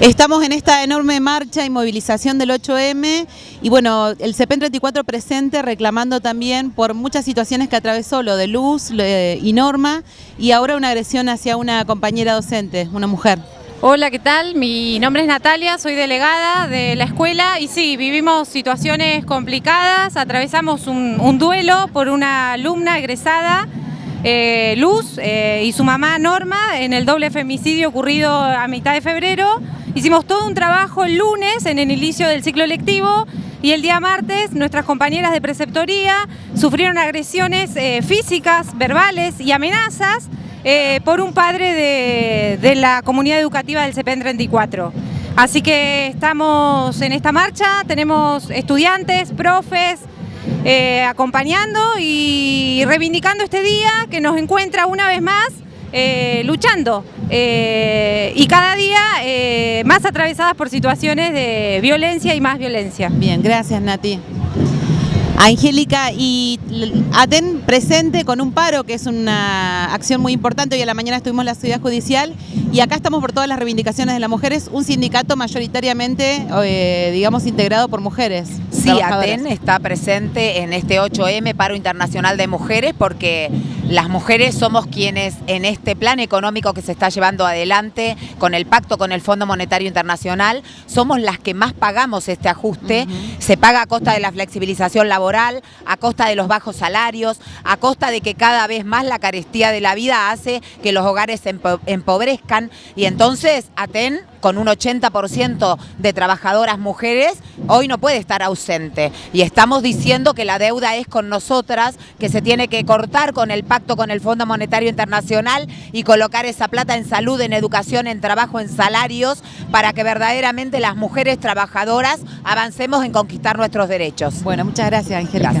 Estamos en esta enorme marcha y movilización del 8M y bueno, el CEPEN 34 presente reclamando también por muchas situaciones que atravesó, lo de Luz y Norma y ahora una agresión hacia una compañera docente, una mujer. Hola, ¿qué tal? Mi nombre es Natalia, soy delegada de la escuela y sí, vivimos situaciones complicadas, atravesamos un, duelo por una alumna egresada eh, Luz eh, y su mamá Norma en el doble femicidio ocurrido a mitad de febrero Hicimos todo un trabajo el lunes en el inicio del ciclo lectivo y el día martes nuestras compañeras de preceptoría sufrieron agresiones eh, físicas, verbales y amenazas por un padre de, la comunidad educativa del CEPEN 34. Así que estamos en esta marcha, tenemos estudiantes, profes, acompañando y reivindicando este día que nos encuentra una vez más luchando y cada día más atravesadas por situaciones de violencia y más violencia. Bien, gracias Nati. Angélica, y ATEN presente con un paro, que es una acción muy importante. Hoy a la mañana estuvimos en la ciudad judicial y acá estamos por todas las reivindicaciones de las mujeres, un sindicato mayoritariamente, eh, digamos, integrado por mujeres. Sí, ATEN está presente en este 8M, paro internacional de mujeres, porque las mujeres somos quienes en este plan económico que se está llevando adelante con el pacto con el Fondo Monetario Internacional, somos las que más pagamos este ajuste. Se paga a costa de la flexibilización laboral, a costa de los bajos salarios, a costa de que cada vez más la carestía de la vida hace que los hogares se empobrezcan y entonces ATEN con un 80% de trabajadoras mujeres, hoy no puede estar ausente. Y estamos diciendo que la deuda es con nosotras, que se tiene que cortar con el pacto con el Fondo Monetario Internacional y colocar esa plata en salud, en educación, en trabajo, en salarios, para que verdaderamente las mujeres trabajadoras avancemos en conquistar nuestros derechos. Bueno, muchas gracias, Angélica.